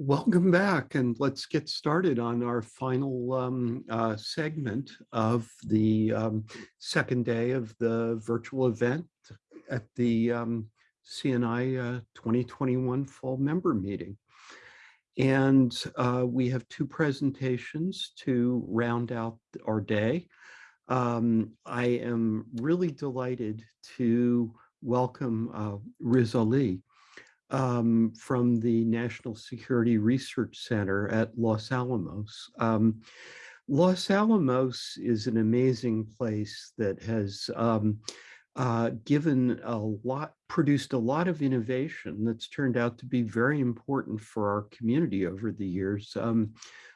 Welcome back and let's get started on our final um, uh, segment of the um, second day of the virtual event at the um, CNI uh, 2021 Fall Member Meeting. And uh, we have two presentations to round out our day. Um, I am really delighted to welcome uh, Riz Ali, um, from the National Security Research Center at Los Alamos. Um, Los Alamos is an amazing place that has um, uh, given a lot, produced a lot of innovation that's turned out to be very important for our community over the years. Um,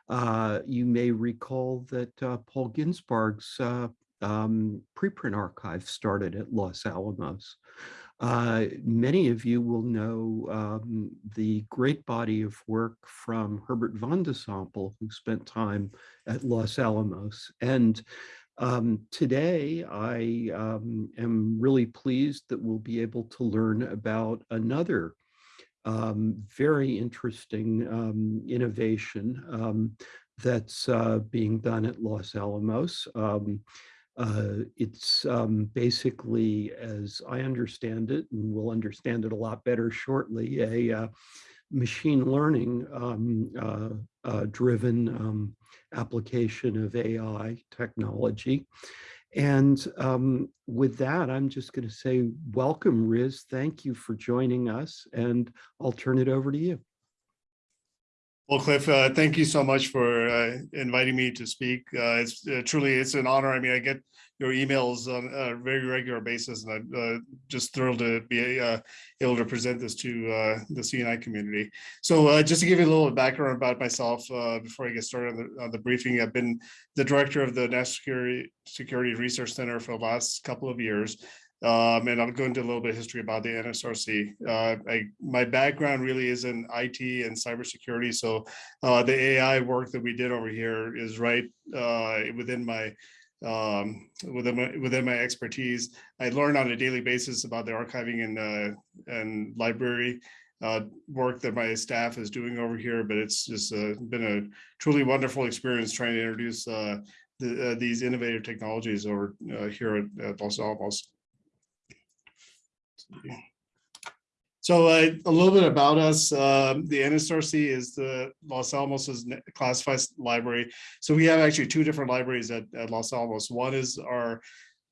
uh, you may recall that uh, Paul Ginsparg's uh, um, preprint archive started at Los Alamos. Uh, many of you will know um, the great body of work from Herbert Van de Sompel, who spent time at Los Alamos. And um, today I um, am really pleased that we'll be able to learn about another um, very interesting um, innovation um, that's uh, being done at Los Alamos. Uh, it's um, basically, as I understand it, and we'll understand it a lot better shortly, a uh, machine learning um, uh, uh driven um, application of AI technology. And um, with that, I'm just going to say, welcome, Riz. Thank you for joining us, and I'll turn it over to you. Well, Cliff, uh, thank you so much for uh, inviting me to speak. Uh, it's uh, truly it's an honor. I mean, I get your emails on a very regular basis, and I'm uh, just thrilled to be uh, able to present this to the CNI community. So, just to give you a little background about myself before I get started on the, on the, briefing, I've been the director of the National Security, Security Research Center for the last couple of years. Um, and I'll go into a little bit of history about the NSRC. Uh, I, my background really is in IT and cybersecurity. So uh, the AI work that we did over here is right uh, within my um, within my within my expertise. I learn on a daily basis about the archiving and uh, and library uh, work that my staff is doing over here. But it's just uh, been a truly wonderful experience trying to introduce the, these innovative technologies over here at, at Los Alamos. So uh, a little bit about us. Uh, the NSRC is the Los Alamos classified library. So we have actually two different libraries at, at Los Alamos. One is our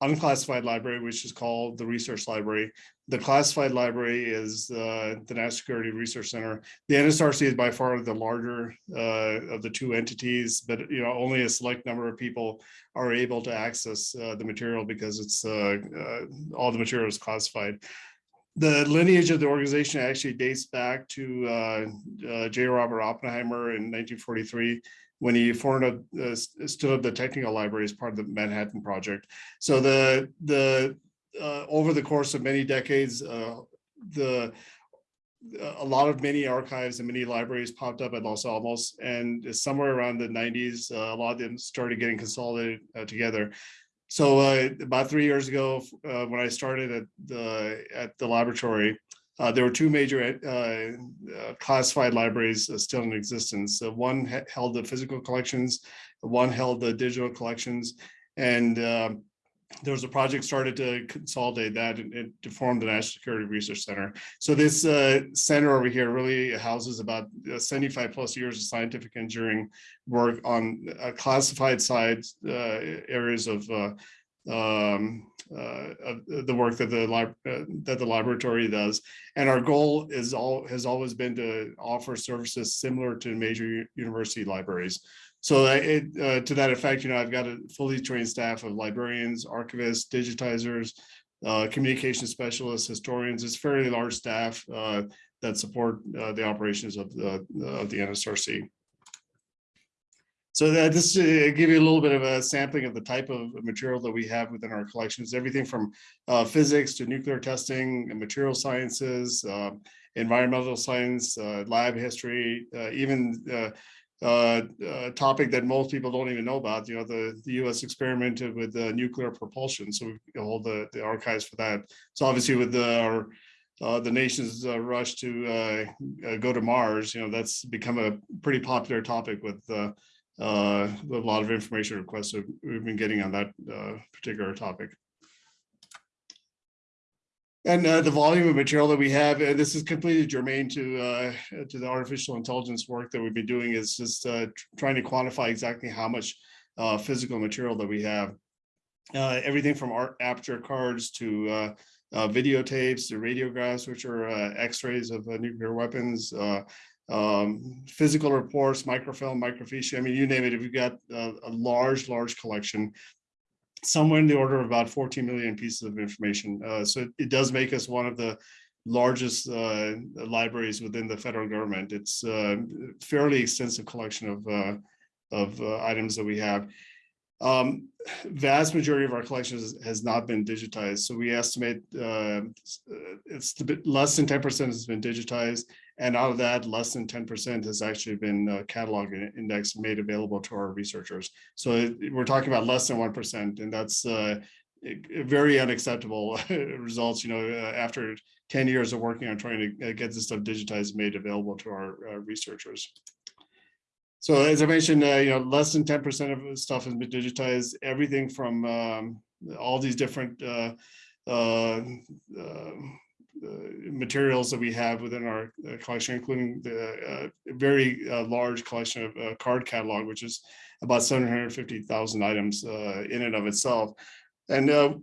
unclassified library, which is called the Research Library. The classified library is uh, the National Security Research Center. The NSRC is by far the larger uh, of the two entities, but you know only a select number of people are able to access uh, the material because it's uh, all the material is classified the lineage of the organization actually dates back to uh, uh, J. Robert Oppenheimer in 1943 when he formed a, uh, stood up the technical library as part of the Manhattan Project. So the the uh, over the course of many decades, uh, the a lot of many archives and many libraries popped up at Los Alamos, and somewhere around the 90s, uh, a lot of them started getting consolidated together. So uh, about three years ago, uh, when I started at the at the laboratory, uh, there were two major uh, uh, classified libraries uh, still in existence. one held the physical collections, one held the digital collections, and there was a project started to consolidate that and, and, to form the National Security Research Center. So this uh, center over here really houses about uh, 75 plus years of scientific engineering work on uh, classified sides, uh, areas of uh, um, uh, the work that the that the laboratory does. And our goal is all has always been to offer services similar to major university libraries. So it, uh, to that effect, you know, I've got a fully trained staff of librarians, archivists, digitizers, uh, communication specialists, historians. It's fairly large staff uh, that support uh, the operations of the, of the NSRC. So that this uh, give you a little bit of a sampling of the type of material that we have within our collections, everything from uh, physics to nuclear testing, material sciences, environmental science, lab history, even uh, uh, topic that most people don't even know about. You know, the, the U.S. experimented with uh, nuclear propulsion, so we hold the, the archives for that. So obviously, with the, our uh, the nation's uh, rush to uh, uh, go to Mars, you know, that's become a pretty popular topic with uh, uh, a lot of information requests that we've been getting on that particular topic. And uh, the volume of material that we have, and this is completely germane to uh, to the artificial intelligence work that we've been doing, is just uh, trying to quantify exactly how much uh, physical material that we have. Uh, everything from art aperture cards to uh, uh, videotapes to radiographs, which are uh, X-rays of uh, nuclear weapons, uh, um, physical reports, microfilm, microfiche. I mean, you name it. If you've got uh, a large, large collection, somewhere in the order of about 14 million pieces of information. Uh, so it, it does make us one of the largest uh, libraries within the federal government. It's a fairly extensive collection of uh, of uh, items that we have. Um, vast majority of our collections has not been digitized. So we estimate uh, it's less than 10% has been digitized. And out of that, less than 10% has actually been uh, cataloged and indexed made available to our researchers. So it- we're talking about less than 1%, and that's uh, very unacceptable results, you know, uh, after 10 years of working on trying to uh, get this stuff digitized, made available to our uh, researchers. So as I mentioned, uh, you know, less than 10% of stuff has been digitized, everything from um, all these different uh, uh, materials that we have within our uh, collection, including the uh, very uh, large collection of card catalog, which is about 750,000 items in and of itself. And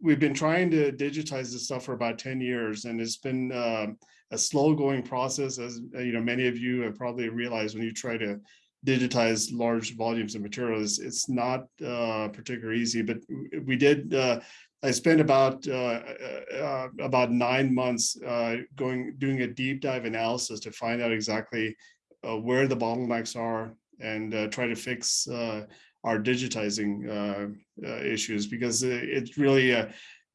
we've been trying to digitize this stuff for about 10 years, and it's been um, a slow going process, as you know, many of you have probably realized when you try to digitize large volumes of materials, it's not uh, particularly easy. But we did. Uh, I spent about uh, uh, about nine months uh, going doing a deep dive analysis to find out exactly uh, where the bottlenecks are and uh, try to fix uh, our digitizing uh, uh, issues because uh, it's really uh,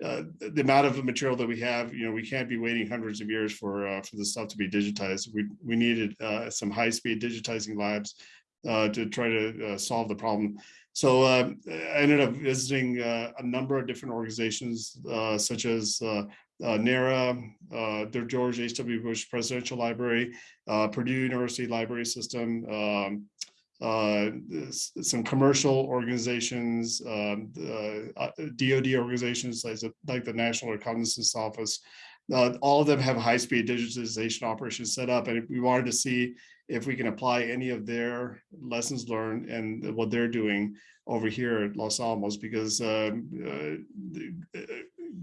uh, the amount of material that we have. You know, we can't be waiting hundreds of years for uh, for the stuff to be digitized. We we needed uh, some high speed digitizing labs uh, to try to uh, solve the problem. So uh, I ended up visiting uh, a number of different organizations, uh, such as uh, uh, NARA, uh, the George H.W. Bush Presidential Library, Purdue University Library System, um, uh, some commercial organizations, um, uh, DoD organizations like the, like the National Reconnaissance Office. Uh, all of them have high-speed digitization operations set up, and we wanted to see if we can apply any of their lessons learned and what they're doing over here at Los Alamos, because um, uh, uh,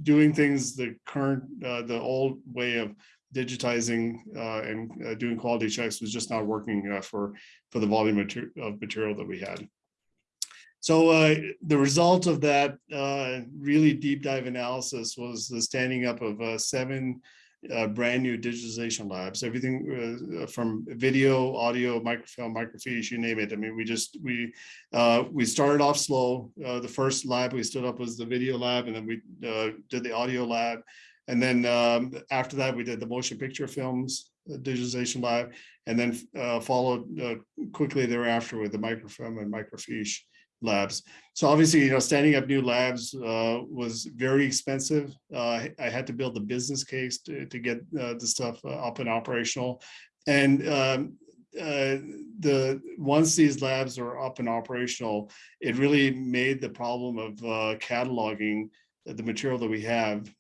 doing things the current, uh, the old way of digitizing uh, and uh, doing quality checks was just not working for, for the volume of material that we had. So uh, the result of that uh, really deep dive analysis was the standing up of uh, seven uh, brand new digitization labs, everything uh, from video, audio, microfilm, microfiche, you name it. I mean, we just, we, uh, we started off slow. The first lab we stood up was the video lab and then we did the audio lab. And then um, after that, we did the motion picture films digitization lab and then followed quickly thereafter with the microfilm and microfiche labs. So obviously, you know, standing up new labs uh, was very expensive. Uh, I had to build the business case to, to get uh, the stuff uh, up and operational. And um, uh, the once these labs are up and operational, it really made the problem of uh, cataloging the material that we have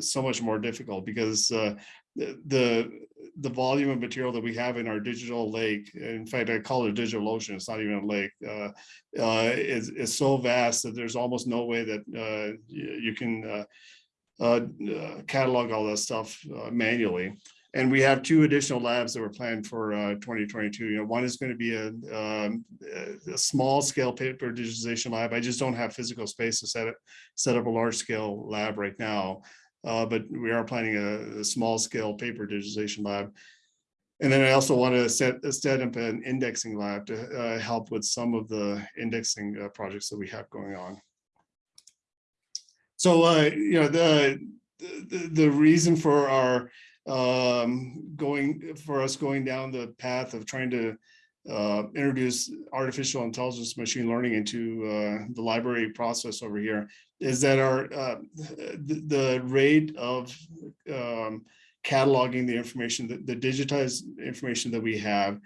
so much more difficult because the the volume of material that we have in our digital lake, in fact, I call it a digital ocean. It's not even a lake. Uh, uh, is is so vast that there's almost no way that uh, you, can uh, uh, uh, catalog all that stuff manually. And we have two additional labs that were planned for uh, 2022. You know, one is going to be a, um, a small scale paper digitization lab. I just don't have physical space to set it, set up a large scale lab right now. Uh, but we are planning a, a small scale paper digitization lab. And then I also want to set, set up an indexing lab to uh, help with some of the indexing uh, projects that we have going on. So, uh, you know, the, the, the reason for our um, going, for us going down the path of trying to uh, introduce artificial intelligence, machine learning into uh, the library process over here is that our uh, the, the rate of um, cataloging the information, the, the digitized information that we have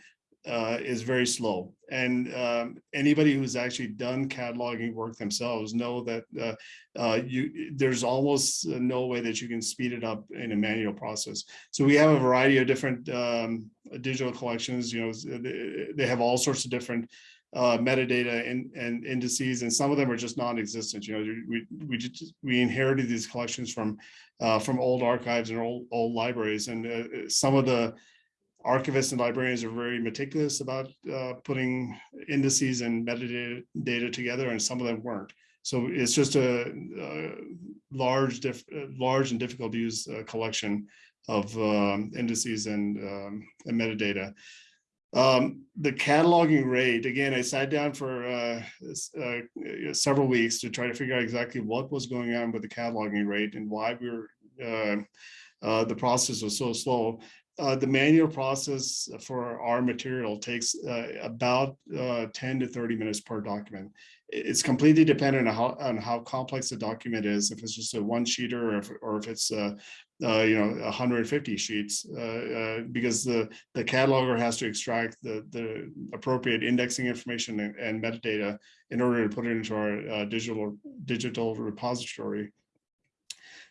uh, is very slow. And um, anybody who's actually done cataloging work themselves know that uh, uh, you there's almost no way that you can speed it up in a manual process. So we have a variety of different um, digital collections. You know, they, they have all sorts of different uh, metadata and, and indices, and some of them are just non-existent. You know, we we just we inherited these collections from uh, from old archives and old old libraries, and uh, some of the archivists and librarians are very meticulous about uh, putting indices and metadata data together, and some of them weren't. So it's just a, a large, diff, large and difficult to use uh, collection of um, indices and, um, and metadata. Um, the cataloging rate, again, I sat down for uh, uh, several weeks to try to figure out exactly what was going on with the cataloging rate and why we were, uh, uh the process was so slow. Uh, the manual process for our material takes uh, about 10 to 30 minutes per document. It's completely dependent on how, on how complex the document is, if it's just a one sheeter or if, or if it's uh, you know 150 sheets uh, uh, because the the cataloger has to extract the the appropriate indexing information and, and metadata in order to put it into our uh, digital digital repository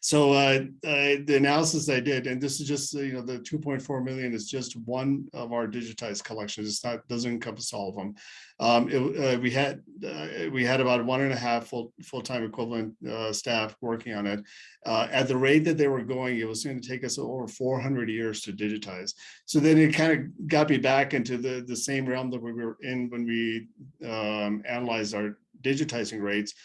so uh, uh, the analysis I did, and this is just, you know, the 2.4 million is just one of our digitized collections. It's not, doesn't encompass all of them. Um, it, uh, we had uh, we had about one and a half full full-time equivalent uh, staff working on it. Uh, at the rate that they were going, it was going to take us over 400 years to digitize. So then it kind of got me back into the, the same realm that we were in when we um, analyzed our digitizing rates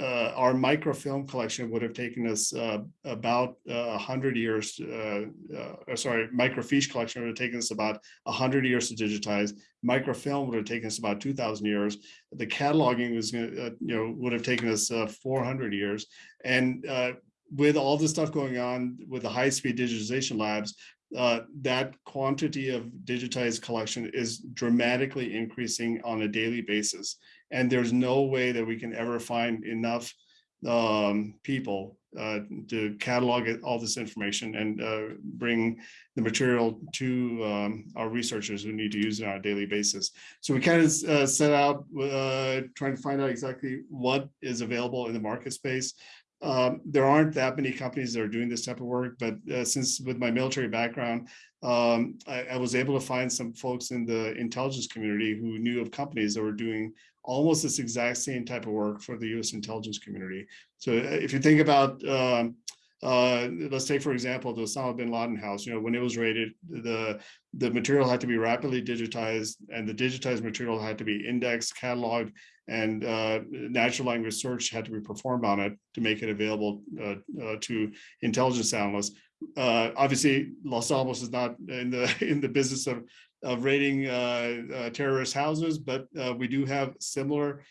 uh, our microfilm collection would have taken us uh, about uh, a uh, hundred years. Uh, uh, sorry, microfiche collection would have taken us about a hundred years to digitize. Microfilm would have taken us about two thousand years. The cataloging was, you know, would have taken us four hundred years. And with all the stuff going on with the high-speed digitization labs, uh, that quantity of digitized collection is dramatically increasing on a daily basis. And there's no way that we can ever find enough um, people uh, to catalog all this information and uh, bring the material to um, our researchers who need to use it on a daily basis. So we kind of uh, set out uh, trying to find out exactly what is available in the market space. Um, there aren't that many companies that are doing this type of work, but uh, since with my military background, um, I, I, was able to find some folks in the intelligence community who knew of companies that were doing almost this exact same type of work for the U.S. intelligence community. So uh, if you think about, um, uh, let's take for example the Osama bin Laden house. You know, when it was raided, the the material had to be rapidly digitized, and the digitized material had to be indexed, cataloged, and uh, natural language search had to be performed on it to make it available uh, uh, to intelligence analysts. Uh, obviously, Los Alamos is not in the in the business of of raiding uh, uh, terrorist houses, but we do have similar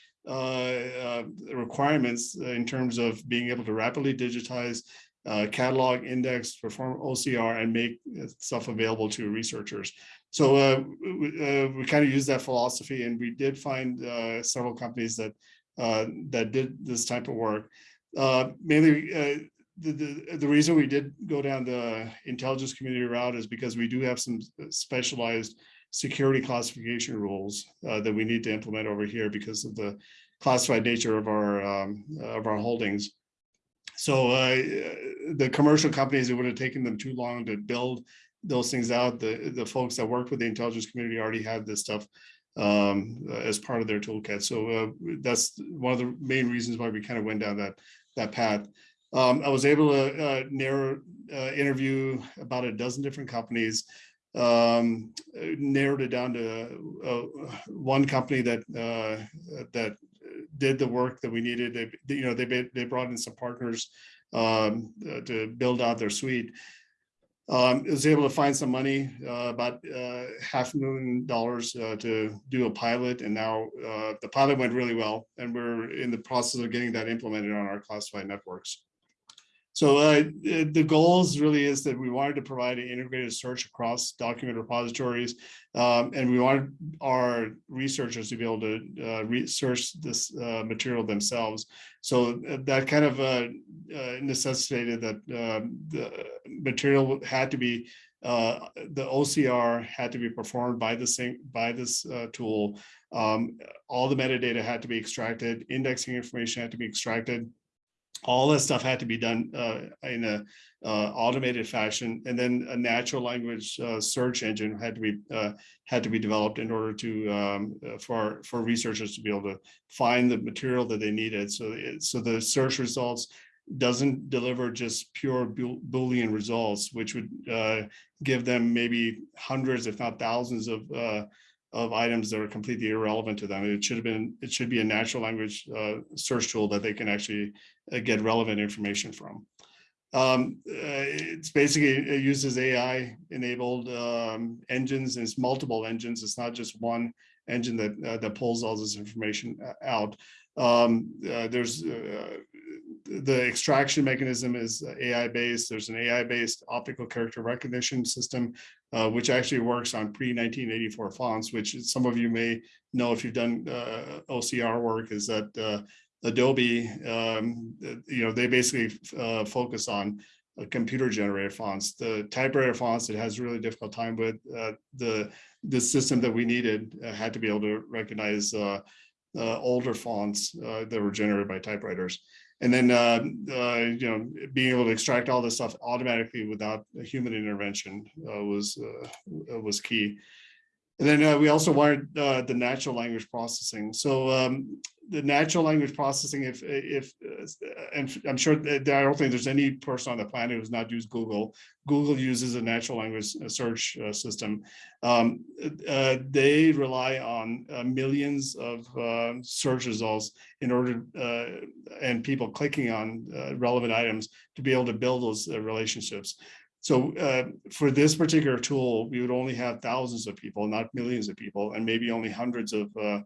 requirements in terms of being able to rapidly digitize uh, catalog, index, perform OCR, and make stuff available to researchers. So uh, we, uh, we kind of use that philosophy, and we did find uh, several companies that uh, that did this type of work. Uh, mainly, the, the reason we did go down the intelligence community route is because we do have some specialized security classification rules that we need to implement over here because of the classified nature of our um, of our holdings. So uh, the commercial companies, it would have taken them too long to build those things out. The, the folks that worked with the intelligence community already had this stuff um, as part of their toolkit. So uh, that's one of the main reasons why we kind of went down that, that path. Um, I was able to uh, narrow, uh, interview about a dozen different companies, um, narrowed it down to uh, one company that uh, that did the work that we needed. They, you know, they they brought in some partners um, to build out their suite. Um, was able to find some money, uh, about uh, half a million dollars uh, to do a pilot, and now uh, the pilot went really well, and we're in the process of getting that implemented on our classified networks. So uh, the the goals really is that we wanted to provide an integrated search across document repositories. um, and we wanted our researchers to be able to uh, research this uh, material themselves. So uh, that kind of uh, uh, necessitated that um, the material had to be uh, the OCR had to be performed by the same by this uh, tool. Um, all the metadata had to be extracted, indexing information had to be extracted. All this stuff had to be done uh, in a uh, automated fashion, and then a natural language uh, search engine had to be uh, had to be developed in order to um, uh, for for researchers to be able to find the material that they needed. So it, so the search results doesn't deliver just pure Boolean results, which would uh, give them maybe hundreds, if not thousands of uh, of items that are completely irrelevant to them. It should have been, it should be a natural language uh, search tool that they can actually uh, get relevant information from. Um, uh, it's basically, it uses AI enabled um, engines, and it's multiple engines. It's not just one engine that uh, that pulls all this information uh, out. Um, uh, there's the extraction mechanism is AI based. There's an AI based optical character recognition system, uh, which actually works on pre 1984 fonts, which some of you may know if you've done uh, OCR work is that uh, Adobe, um, you know, they basically uh, focus on uh, computer generated fonts. The typewriter fonts it has really difficult time with uh, the the system that we needed had to be able to recognize uh, older fonts uh, that were generated by typewriters. And then, uh, uh, you know, being able to extract all this stuff automatically without human intervention uh, was uh, was key. And then uh, we also wanted uh, the natural language processing. So um, the natural language processing, if if uh, and I'm sure that I don't think there's any person on the planet who's not used Google. Google uses a natural language uh, search uh, system. Um, uh, they rely on millions of uh, search results in order and people clicking on relevant items to be able to build those relationships. So uh, for this particular tool, we would only have thousands of people, not millions of people, and maybe only hundreds of uh,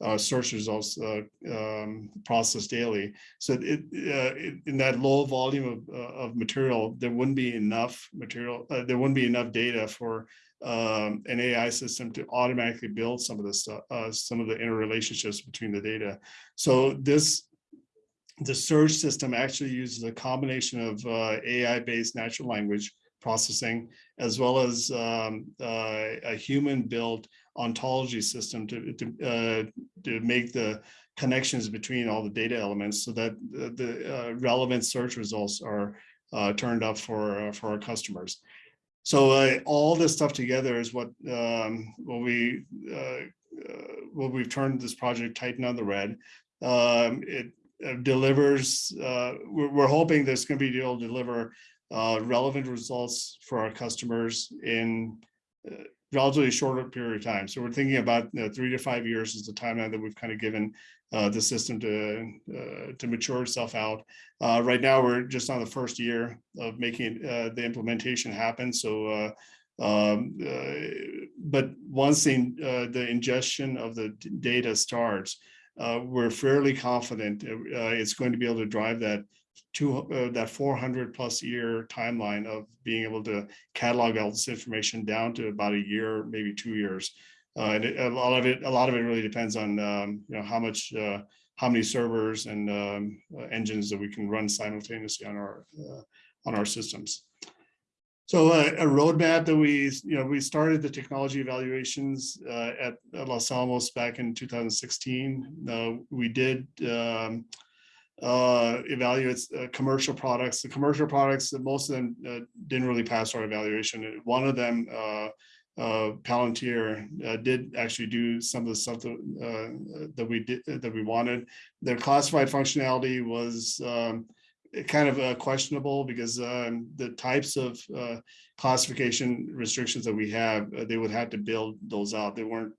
uh, search results uh, um, processed daily. So it, uh, it- in that low volume of, uh, of material, there wouldn't be enough material, there wouldn't be enough data for um, an AI system to automatically build some of the some of the interrelationships between the data. So this the search system actually uses a combination of uh, AI-based natural language processing as well as um, uh, a human-built ontology system to to, uh, to make the connections between all the data elements so that the, the uh, relevant search results are uh, turned up for uh, for our customers. So uh, all this stuff together is what um, what we what we've turned this project Titan on the Red. Um, it delivers, we're, we're hoping there's going to be able to deliver uh, relevant results for our customers in uh, relatively shorter period of time. So we're thinking about you know, three to five years is the timeline that we've kind of given uh, the system to uh, to mature itself out. Uh, right now, we're just on the first year of making uh, the implementation happen. So. Uh, um, uh, but once the, uh, the ingestion of the data starts, uh, we're fairly confident uh, it's going to be able to drive that two, uh, that 400 plus year timeline of being able to catalog all this information down to about a year, maybe two years. Uh, and it- a lot of it, a lot of it really depends on, um, you know, how much, uh, how many servers and um, uh, engines that we can run simultaneously on our, uh, on our systems. So uh, a roadmap that we, you know, we started the technology evaluations uh, at at Los Alamos back in 2016. Uh, We did um, uh, evaluate uh, commercial products. The commercial products, most of them uh, didn't really pass our evaluation. One of them, uh, uh, Palantir, uh, did actually do some of the stuff that that we did, that we wanted. Their classified functionality was um, kind of questionable because um, the types of classification restrictions that we have, they would have to build those out. They weren't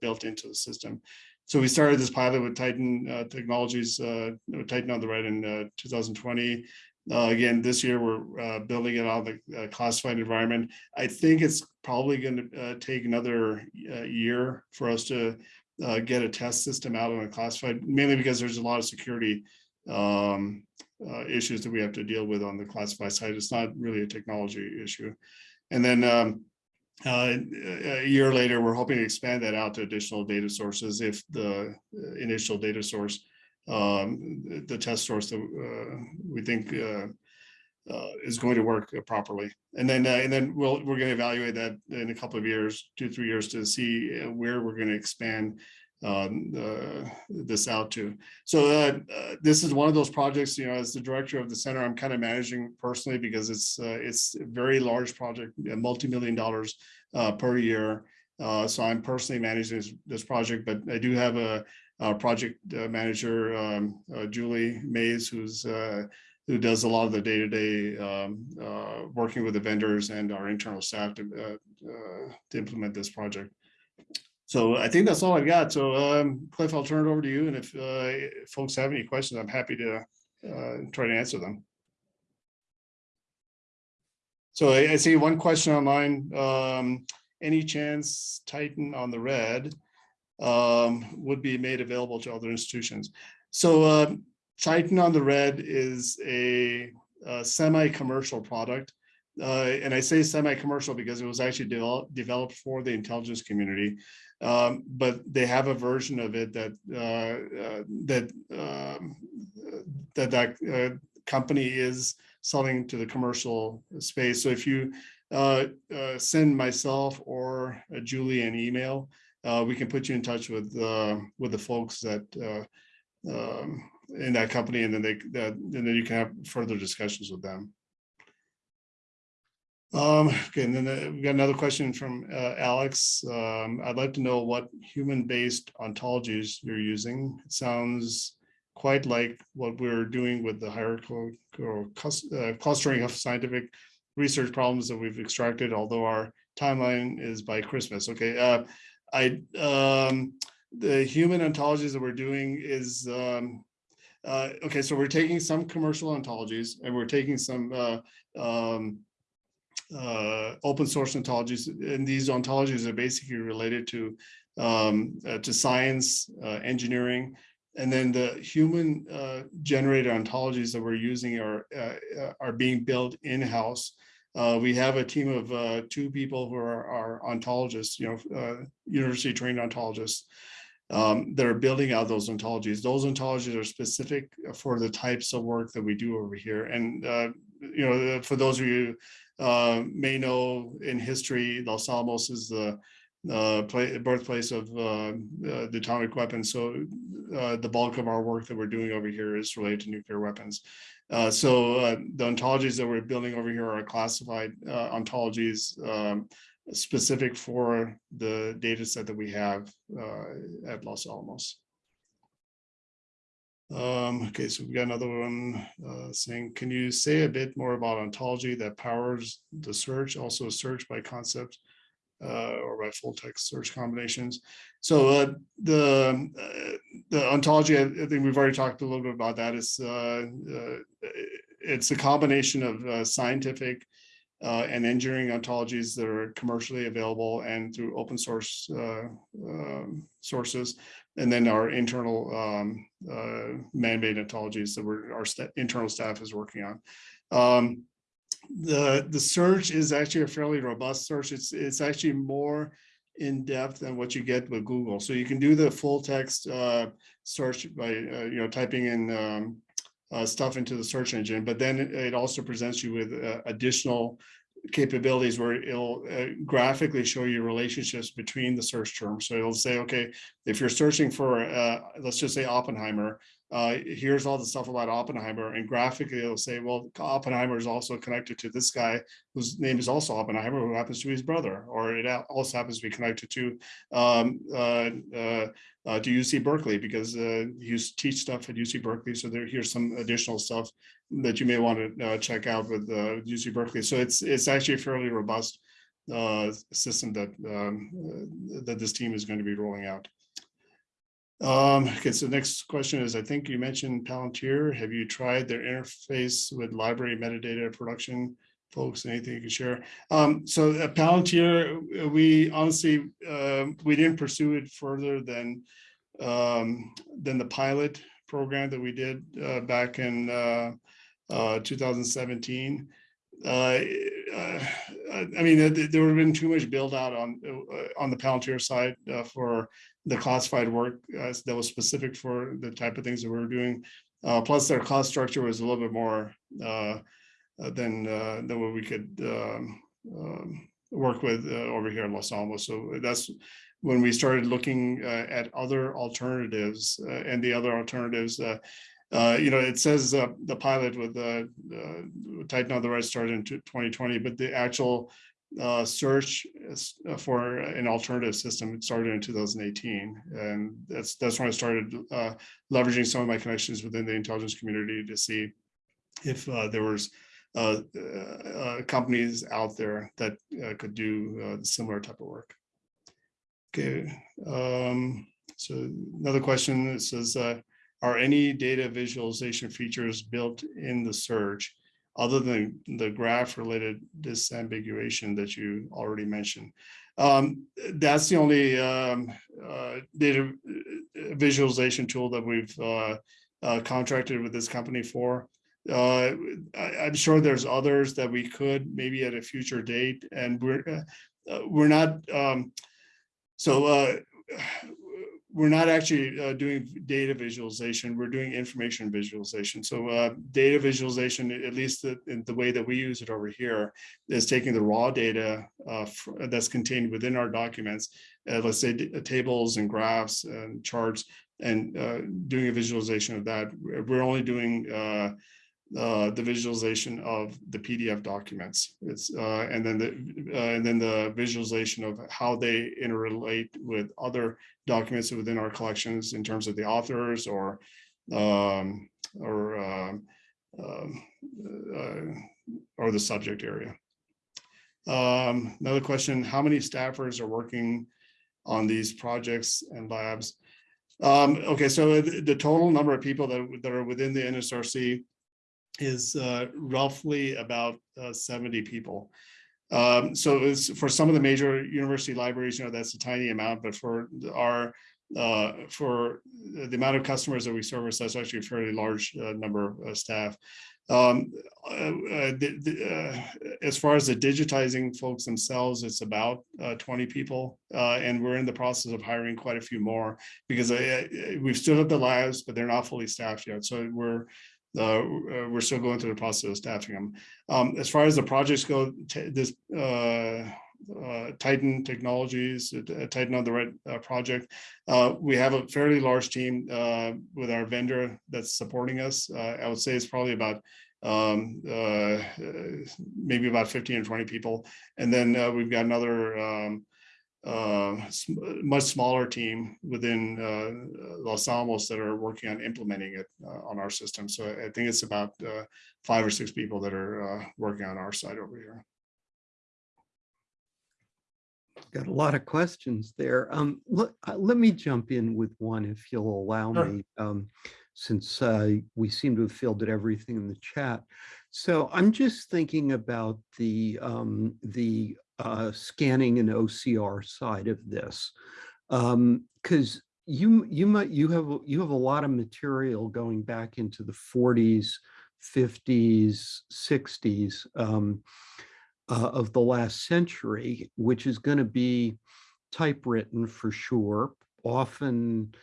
built into the system. So we started this pilot with Titan uh, Technologies, uh, Titan on the right in uh, 2020. Uh, again, this year we're uh, building it on the uh, classified environment. I think it's probably going to take another year for us to get a test system out on a classified, mainly because there's a lot of security um, issues that we have to deal with on the classified side. It's not really a technology issue. And then um, uh, a year later, we're hoping to expand that out to additional data sources if the uh, initial data source, um, the test source that uh, we think uh, uh, is going to work properly. And then, and then we'll, we're going to evaluate that in a couple of years, two, three years to see where we're going to expand um, uh, this out to. So uh, uh, this is one of those projects, you know, as the director of the center, I'm kind of managing personally because it's uh, it's a very large project, multi-million dollars uh, per year. Uh, so I'm personally managing this, this project, but I do have a, a project manager, um, Julie Mays, who's who does a lot of the day-to-day um, uh, working with the vendors and our internal staff to, to implement this project. So I think that's all I've got. So um, Cliff, I'll turn it over to you. And if uh, folks have any questions, I'm happy to uh, try to answer them. So I, I see one question online. Um, any chance Titan on the red um, would be made available to other institutions? So uh, Titan on the red is a, a semi-commercial product. Uh, and I say semi-commercial because it was actually developed for the intelligence community. Um, but they have a version of it that uh, uh, that um, that that uh, company is selling to the commercial space. So if you uh, send myself or Julie an email, we can put you in touch with with the folks that um, in that company, and then they that and then you can have further discussions with them. Um, okay, and then uh, we got another question from uh, Alex. Um, I'd like to know what human-based ontologies you're using. It sounds quite like what we're doing with the hierarchical uh, clustering of scientific research problems that we've extracted, although our timeline is by Christmas. Okay, uh, I um, the human ontologies that we're doing is um, uh, okay. So we're taking some commercial ontologies and we're taking some uh, uh, open source ontologies, and these ontologies are basically related to um, uh, to science, uh, engineering, and then the human uh, generated ontologies that we're using are uh, uh, are being built in house. we have a team of two people who are, are ontologists, you know, university trained ontologists. Um, that are building out those ontologies. Those ontologies are specific for the types of work that we do over here. And, you know, for those of you uh, may know in history, Los Alamos is the uh, play, birthplace of uh, uh, the atomic weapons. So uh, the bulk of our work that we're doing over here is related to nuclear weapons. Uh, so uh, the ontologies that we're building over here are classified ontologies um, specific for the data set that we have at Los Alamos. Um, okay, so we've got another one uh, saying, can you say a bit more about ontology that powers the search, also search by concept uh, or by full text search combinations? So uh, the uh, the ontology, I think we've already talked a little bit about that. It's uh, uh, it's a combination of scientific uh, and engineering ontologies that are commercially available and through open source uh, um, sources and then our internal um, uh, man-made ontologies that we're, our st internal staff is working on. Um, the the search is actually a fairly robust search. It's it's actually more in depth than what you get with Google. So you can do the full text uh, search by uh, you know typing in um, uh, stuff into the search engine, but then it, it also presents you with uh, additional capabilities where it'll uh, graphically show you relationships between the search terms. So it'll say, okay, if you're searching for, uh, let's just say Oppenheimer, uh, here's all the stuff about Oppenheimer and graphically it'll say, well, Oppenheimer is also connected to this guy whose name is also Oppenheimer, who happens to be his brother, or it also happens to be connected to um, uh, uh, uh, to UC Berkeley because uh, you teach stuff at UC Berkeley. So there, here's some additional stuff that you may want to uh, check out with uh, UC Berkeley. So it's it's actually a fairly robust uh, system that um, uh, that this team is going to be rolling out. Um, okay, so next question is, I think you mentioned Palantir. Have you tried their interface with library metadata production folks? Anything you can share? Um, so at uh, Palantir, we honestly, uh, we didn't pursue it further than um, than the pilot program that we did uh, back in uh, uh, 2017. Uh, uh, I mean, there would have been too much build out on uh, on the Palantir side for the classified work that was specific for the type of things that we were doing. Plus, their cost structure was a little bit more than than what we could um, um, work with over here in Los Alamos. So that's when we started looking uh, at other alternatives uh, and the other alternatives. Uh, uh, you know, it says uh, the pilot with the uh, Titan on the right started in 2020, but the actual search for an alternative system started in 2018, and that's that's when I started leveraging some of my connections within the intelligence community to see if there was companies out there that could do similar type of work. Okay, um, so another question that says, uh, are any data visualization features built in the search other than the graph related disambiguation that you already mentioned? Um, that's the only um, uh, data uh, visualization tool that we've uh, uh, contracted with this company for. Uh, I, I'm sure there's others that we could maybe at a future date, and we're uh, we're not. Um, so uh, we're not actually uh, doing data visualization. We're doing information visualization. So uh, data visualization, at least the, in the way that we use it over here, is taking the raw data uh, that's contained within our documents, uh, let's say tables and graphs and charts, and uh, doing a visualization of that. We're only doing uh, the visualization of the PDF documents. It's uh, and then the uh, and then the visualization of how they interrelate with other documents within our collections in terms of the authors or um, or um, um, uh, or the subject area. Um, another question: How many staffers are working on these projects and labs? Um, okay, so the, the total number of people that, that are within the NSRC is uh, roughly about uh, 70 people. Um, so it's for some of the major university libraries, you know, that's a tiny amount, but for our uh, for the amount of customers that we service, that's actually a fairly large uh, number of uh, staff. Um, uh, the, the, as far as the digitizing folks themselves, it's about uh, 20 people, and we're in the process of hiring quite a few more because I, I, we've stood up the labs, but they're not fully staffed yet. So we're uh, uh, we're still going through the process of staffing them. Um, as far as the projects go, this uh, uh, Titan Technologies, uh, Titan on the right uh, project, we have a fairly large team with our vendor that's supporting us. I would say it's probably about um, maybe about 15 or 20 people. And then we've got another um, uh, much smaller team within uh, Los Alamos that are working on implementing it uh, on our system. So I think it's about uh, five or six people that are uh, working on our side over here. Got a lot of questions there. Um, let, uh, let me jump in with one if you'll allow Sure. me, um, since uh, we seem to have fielded everything in the chat. So I'm just thinking about the um, the uh, scanning and OCR side of this, because you you might you have you have a lot of material going back into the 40s, 50s, 60s um, uh, of the last century, which is going to be typewritten for sure, often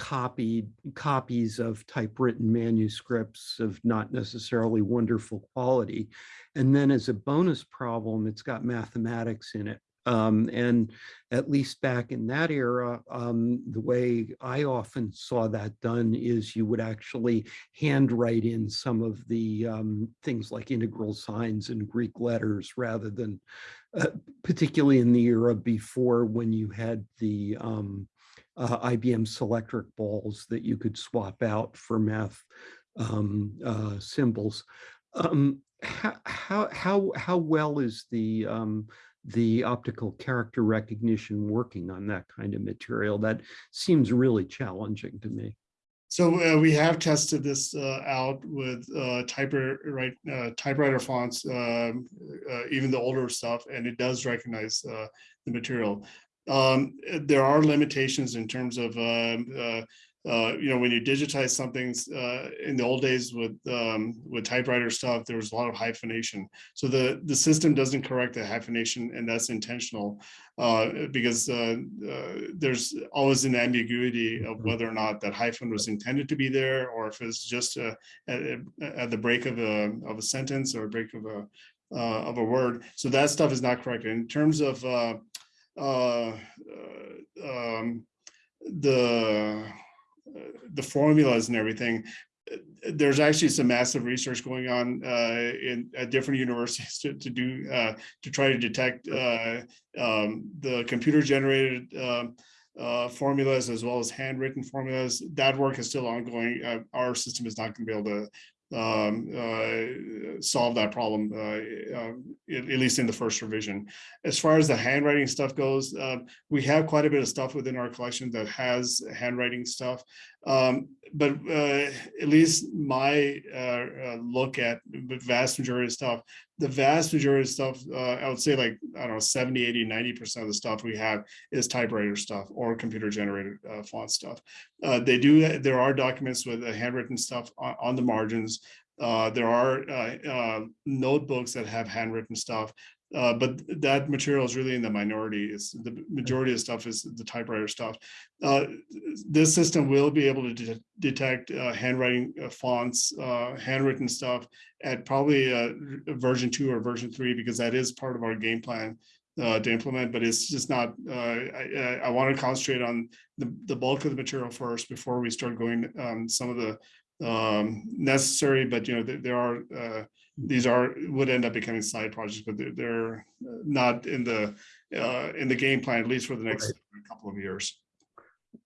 copied copies of typewritten manuscripts of not necessarily wonderful quality. And then as a bonus problem, it's got mathematics in it. Um, and at least back in that era, um, the way I often saw that done is you would actually handwrite in some of the um, things like integral signs and Greek letters rather than, uh, particularly in the era before when you had the um, uh, IBM Selectric balls that you could swap out for math um, uh, symbols. Um, how, how, how, well is the, um, the optical character recognition working on that kind of material? That seems really challenging to me. So uh, we have tested this uh, out with uh, typewriter, uh, typewriter fonts, um, uh, even the older stuff, and it does recognize uh, the material. Um, there are limitations in terms of um, uh, uh, you know, when you digitize something, uh, in the old days with, um, with typewriter stuff, there was a lot of hyphenation. So the, the system doesn't correct the hyphenation and that's intentional. Uh, because, uh, uh, there's always an ambiguity of whether or not that hyphen was intended to be there, or if it's just, uh, at, at the break of a, of a sentence or a break of a, uh, of a word. So that stuff is not correct. In terms of, um, the uh, the formulas and everything. uh, There's actually some massive research going on uh, in at different universities to, to do uh, to try to detect uh, um, the computer generated um, uh, formulas as well as handwritten formulas. That work is still ongoing. Uh, our system is not going to be able to um, uh, solve that problem, uh, uh, at, least in the first revision. As far as the handwriting stuff goes, uh, we have quite a bit of stuff within our collection that has handwriting stuff. Um, but uh, at least my uh, uh, look at the vast majority of stuff, the vast majority of stuff, uh, I would say like, I don't know, 70, 80, 90% of the stuff we have is typewriter stuff or computer generated uh, font stuff. Uh, they do, there are documents with uh, handwritten stuff on, on the margins. Uh, there are uh, notebooks that have handwritten stuff. Uh, but that material is really in the minority. It's the majority of stuff is the typewriter stuff. Uh, this system will be able to de- detect uh, handwriting uh, fonts, uh, handwritten stuff at probably uh, version two or version three, because that is part of our game plan uh, to implement, but it's just not, uh, I, I, want to concentrate on the, the bulk of the material first before we start going um, some of the um, necessary, but you know, there, there are, uh, these are, would end up becoming side projects, but they're, they're not in the, uh, in the game plan, at least for the next couple of years.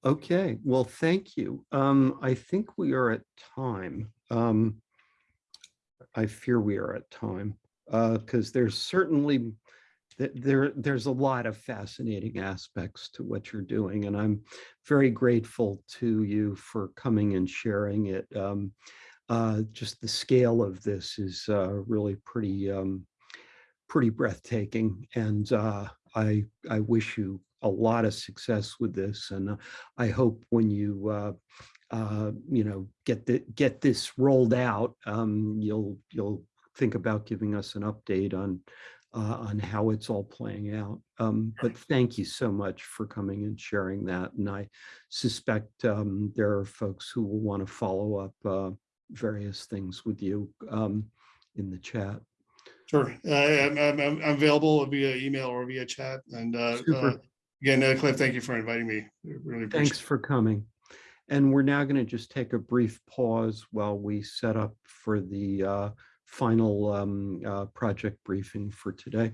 Okay, well, thank you. Um, I think we are at time. Um, I fear we are at time, uh, because there's certainly there, there's a lot of fascinating aspects to what you're doing, and I'm very grateful to you for coming and sharing it. Um, uh, just the scale of this is uh, really pretty um, pretty breathtaking, and uh, I I wish you a lot of success with this, and uh, I hope when you uh, uh, you know get the get this rolled out, um, you'll you'll think about giving us an update on uh, on how it's all playing out. Um, but thank you so much for coming and sharing that, and I suspect um, there are folks who will want to follow up uh, various things with you um, in the chat. Sure, uh, I'm, I'm, I'm available via email or via chat, and uh, uh, again, uh, Cliff, thank you for inviting me. Really Thanks for coming. And we're now going to just take a brief pause while we set up for the uh, final um, uh, project briefing for today.